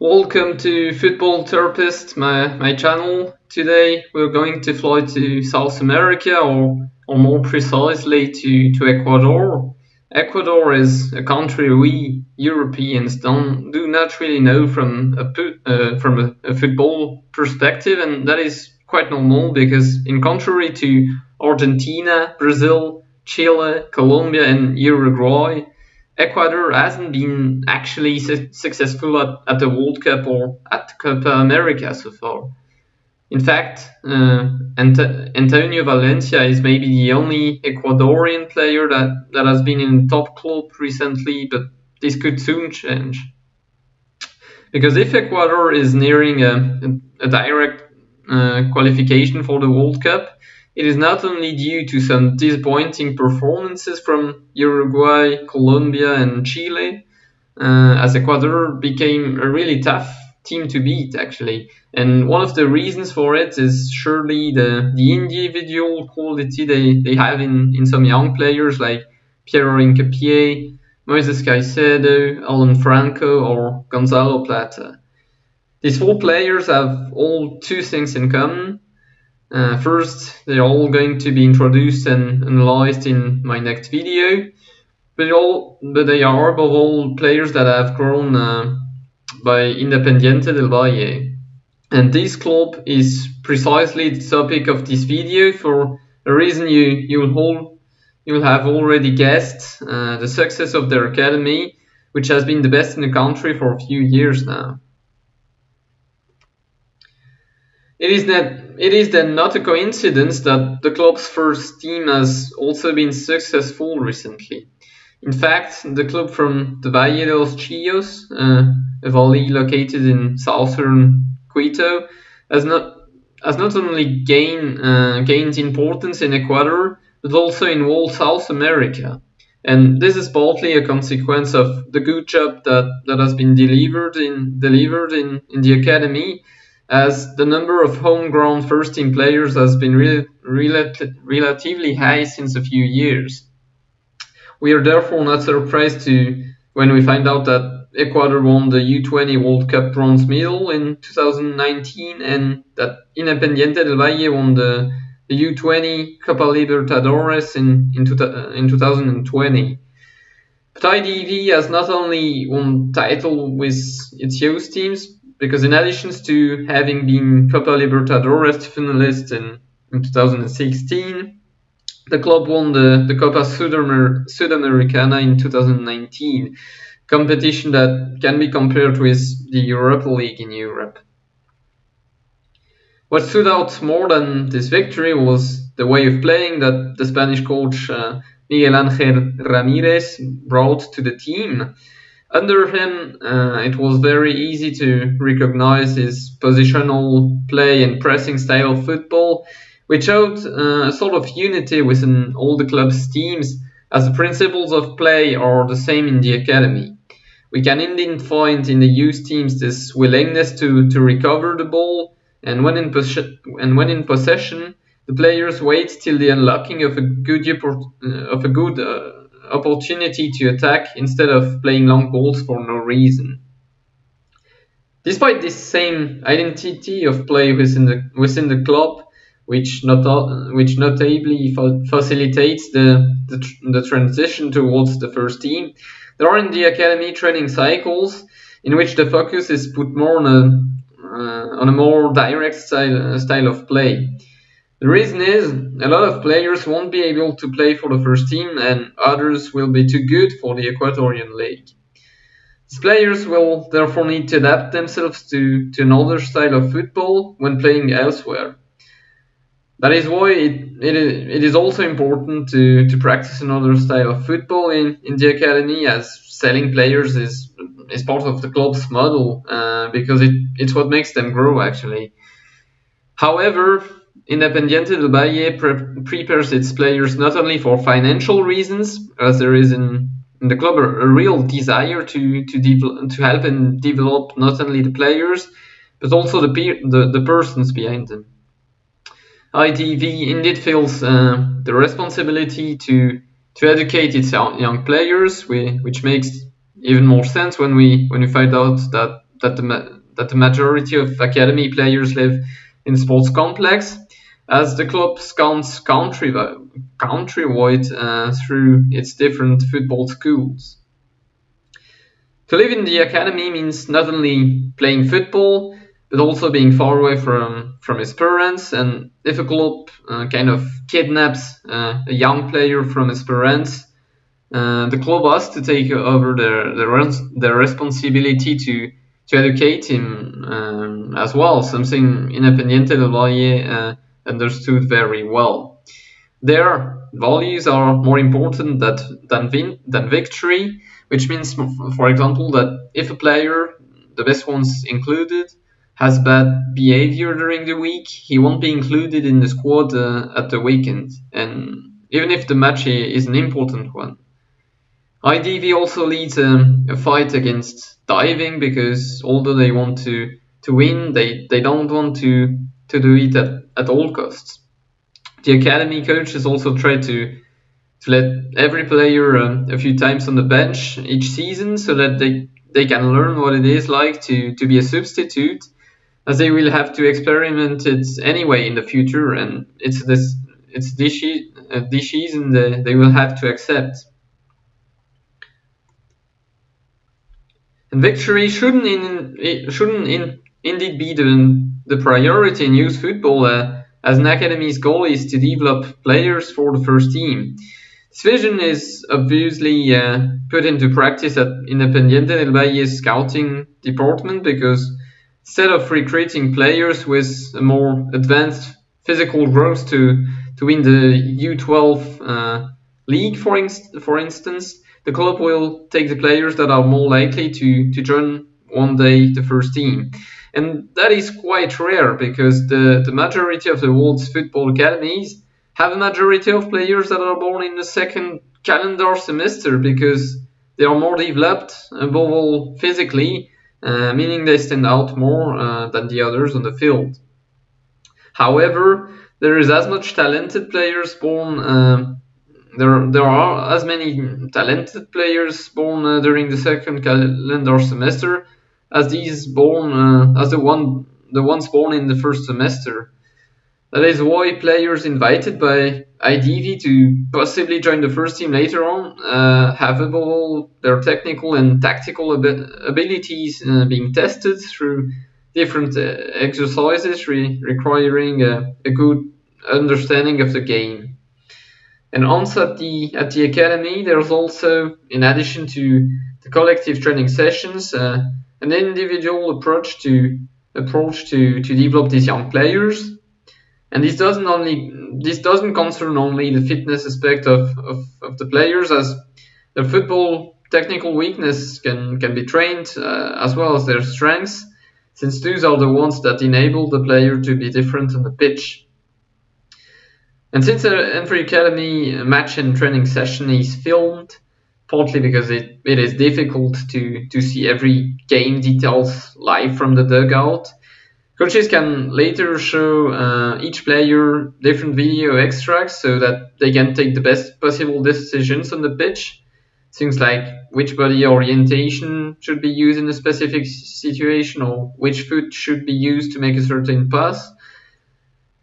Welcome to Football Therapist, my, my channel. Today we're going to fly to South America, or, or more precisely to, to Ecuador. Ecuador is a country we Europeans don't do not really know from a uh, from a, a, football perspective, and that is quite normal because, in contrary to Argentina, Brazil, Chile, Colombia, and Uruguay, Ecuador hasn't been actually su successful at, at the World Cup or at Copa America so far. In fact, uh, Ant Antonio Valencia is maybe the only Ecuadorian player that, that has been in top club recently, but this could soon change. Because if Ecuador is nearing a, a, direct uh, qualification for the World Cup, it is not only due to some disappointing performances from Uruguay, Colombia, and Chile, uh, as Ecuador became a really tough team to beat, actually. And one of the reasons for it is surely the, the individual quality they, they have in, in some young players like Piero Hincapié, Moises Caicedo, Alan Franco, or Gonzalo Plata. These four players have all two things in common. Uh, first, they're all going to be introduced and analyzed in my next video, but, all, but they are above all players that have grown uh, by Independiente del Valle. And this club is precisely the topic of this video for a reason you, you'll, all, you'll have already guessed, uh, the success of their academy, which has been the best in the country for a few years now. It is it is then not a coincidence that the club's first team has also been successful recently. In fact, the club from the Valle de los Chillos, uh, a valley located in southern Quito, has not has not only gained uh, gained importance in Ecuador but also in all South America. And this is partly a consequence of the good job that, that has been delivered in delivered in, in the academy as the number of homegrown first team players has been re relatively high since a few years. We are therefore not surprised to when we find out that Ecuador won the U20 World Cup bronze medal in 2019 and that Independiente del Valle won the, the U20 Copa Libertadores in, in, two, in 2020. But IDV has not only won title with its youth teams, because in addition to having been Copa Libertadores finalist in, in 2016, the club won the, the Copa Sudamer Sudamericana in 2019, competition that can be compared with the Europa League in Europe. What stood out more than this victory was the way of playing that the Spanish coach uh, Miguel Angel Ramirez brought to the team. Under him, uh, it was very easy to recognize his positional play and pressing style of football, which showed uh, a sort of unity within all the club's teams, as the principles of play are the same in the academy. We can indeed find in the youth teams this willingness to, to recover the ball, and when in, and when in possession, the players wait till the unlocking of a good, uh, of a good uh, opportunity to attack instead of playing long balls for no reason. Despite this same identity of play within the within the club, which not which notably facilitates the, the, the transition towards the first team, there are in the academy training cycles in which the focus is put more on a uh, on a more direct style style of play. The reason is a lot of players won't be able to play for the first team and others will be too good for the Ecuadorian League. These players will therefore need to adapt themselves to, to another style of football when playing elsewhere. That is why it, it, is, it is also important to, to practice another style of football in, in the academy as selling players is, is part of the club's model uh, because it, it's what makes them grow actually. However, Independiente del Valle pre prepares its players not only for financial reasons, as there is in, in the club a, a real desire to to, to help and develop not only the players, but also the, the, the persons behind them. IDV indeed feels uh, the responsibility to to educate its young players, which makes even more sense when we when we find out that that the that the majority of academy players live in sports complex, as the club scans country countrywide uh, through its different football schools. To live in the academy means not only playing football, but also being far away from, from his parents. And if a club uh, kind of kidnaps uh, a young player from his parents, uh, the club has to take over their, their, their responsibility to, to educate him um, as well, something Independiente del Valle uh, understood very well. Their values are more important that, than, vin- than victory which means, for example, that if a player, the best ones included, has bad behavior during the week, he won't be included in the squad uh, at the weekend, and even if the match is an important one. IDV also leads um, a fight against diving because although they want to, to win, they, they don't want to, to do it at, at all costs. The academy coaches also try to to let every player uh, a few times on the bench each season so that they, they can learn what it is like to, to be a substitute as they will have to experiment it anyway in the future and it's this it's this, uh, this season they, they will have to accept and victory shouldn't in, shouldn't in, indeed be the, the priority in youth football uh, as an academy's goal is to develop players for the first team this vision is obviously uh, put into practice at Independiente del Valle's scouting department because instead of recruiting players with a more advanced physical growth to, to win the U12 uh, league, for, inst- for instance, the club will take the players that are more likely to, to join one day the first team. And that is quite rare because the, the majority of the world's football academies have a majority of players that are born in the second calendar semester because they are more developed, above all physically, uh, meaning they stand out more uh, than the others on the field. However, there is as much talented players born. Uh, there, there are as many talented players born uh, during the second calendar semester as these born uh, as the one the ones born in the first semester. That is why players invited by IDV to possibly join the first team later on uh, have all their technical and tactical ab- abilities uh, being tested through different uh, exercises re- requiring a, a, good understanding of the game. And also at the at the academy, there's also, in addition to the collective training sessions, uh, an individual approach to approach to, to develop these young players. And this doesn't only this doesn't concern only the fitness aspect of, of, of the players as their football technical weakness can can be trained uh, as well as their strengths since those are the ones that enable the player to be different on the pitch. And since the Academy match and training session is filmed, partly because it, it is difficult to, to see every game details live from the dugout, Coaches can later show uh, each player different video extracts so that they can take the best possible decisions on the pitch. Things like which body orientation should be used in a specific situation or which foot should be used to make a certain pass.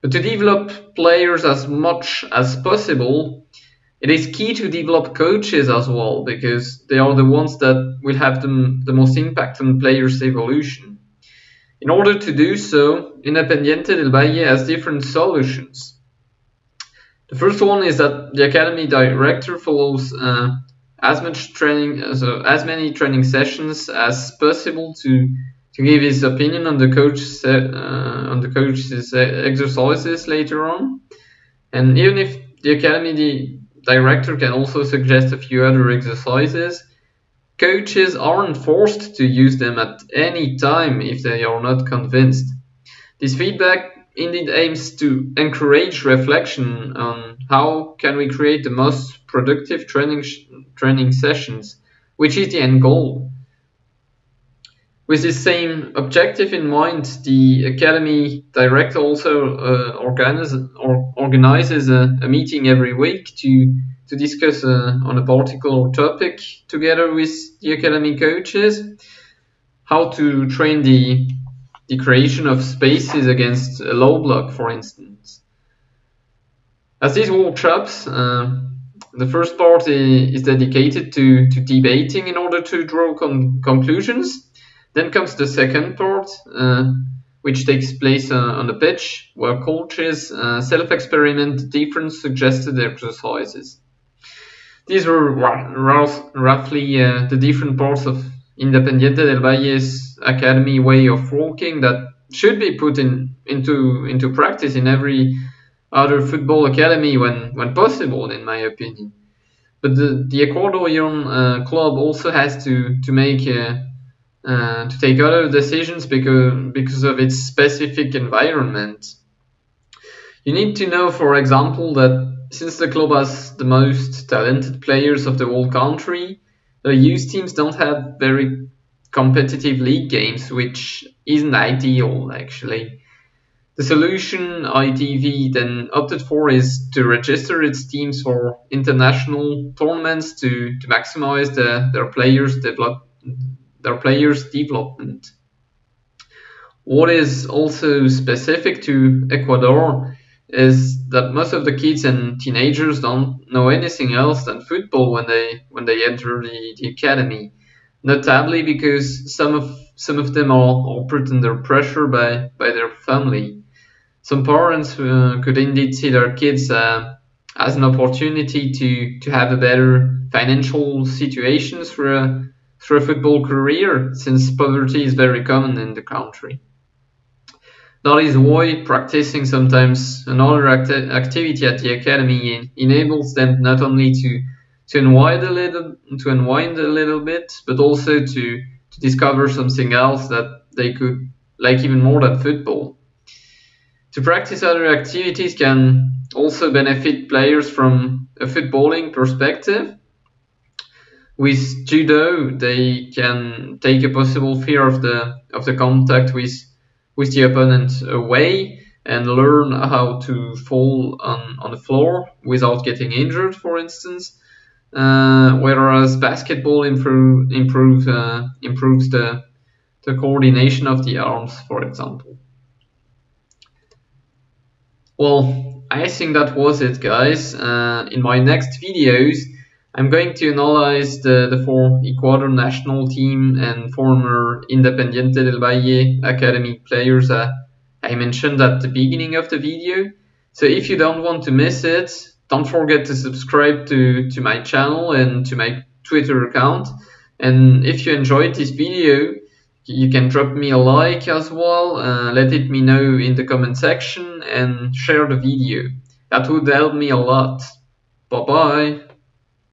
But to develop players as much as possible, it is key to develop coaches as well because they are the ones that will have the, the most impact on players' evolution. In order to do so, Independiente del Valle has different solutions. The first one is that the academy director follows uh, as much training, so as many training sessions as possible to to give his opinion on the coach uh, on the coach's exercises later on. And even if the academy director can also suggest a few other exercises, Coaches aren't forced to use them at any time if they are not convinced. This feedback indeed aims to encourage reflection on how can we create the most productive training training sessions, which is the end goal. With this same objective in mind, the Academy Director also uh, organizes, or organizes a, a meeting every week to to discuss uh, on a particular topic together with the academy coaches. how to train the the creation of spaces against a low block, for instance. As these workshops, uh, the first part is dedicated to, to debating in order to draw con conclusions. Then comes the second part, uh, which takes place uh, on the pitch, where coaches uh, self-experiment different suggested exercises. These were roughly uh, the different parts of Independiente del Valle's academy way of working that should be put in into into practice in every other football academy when when possible, in my opinion. But the the Ecuadorian uh, club also has to to make uh, to take other decisions because because of its specific environment. You need to know, for example, that since the club has the most talented players of the whole country, the youth teams don't have very competitive league games, which isn't ideal actually. The solution IDV then opted for is to register its teams for international tournaments to, to maximize the, their players develop their players development. What is also specific to Ecuador is that most of the kids and teenagers don't know anything else than football when they when they enter the, the academy. Notably because some of some of them are, are put under pressure by, by their family. Some parents uh, could indeed see their kids uh, as an opportunity to, to have a better financial situation through a, through a football career, since poverty is very common in the country. That is why practicing sometimes another acti- activity at the academy enables them not only to to unwind a little to unwind a little bit, but also to to discover something else that they could like even more than football. To practice other activities can also benefit players from a footballing perspective. With judo, they can take a possible fear of the of the contact with with the opponent away and learn how to fall on, on the floor without getting injured, for instance. Uh, whereas basketball improve, improve, uh, improves the, the coordination of the arms, for example. Well, I think that was it, guys. Uh, in my next videos, I'm going to analyze the, the four Ecuador national team and former Independiente del Valle Academy players uh, I mentioned at the beginning of the video. So if you don't want to miss it, don't forget to subscribe to, to my channel and to my Twitter account. And if you enjoyed this video, you can drop me a like as well, uh, let it me know in the comment section and share the video. That would help me a lot. Bye bye.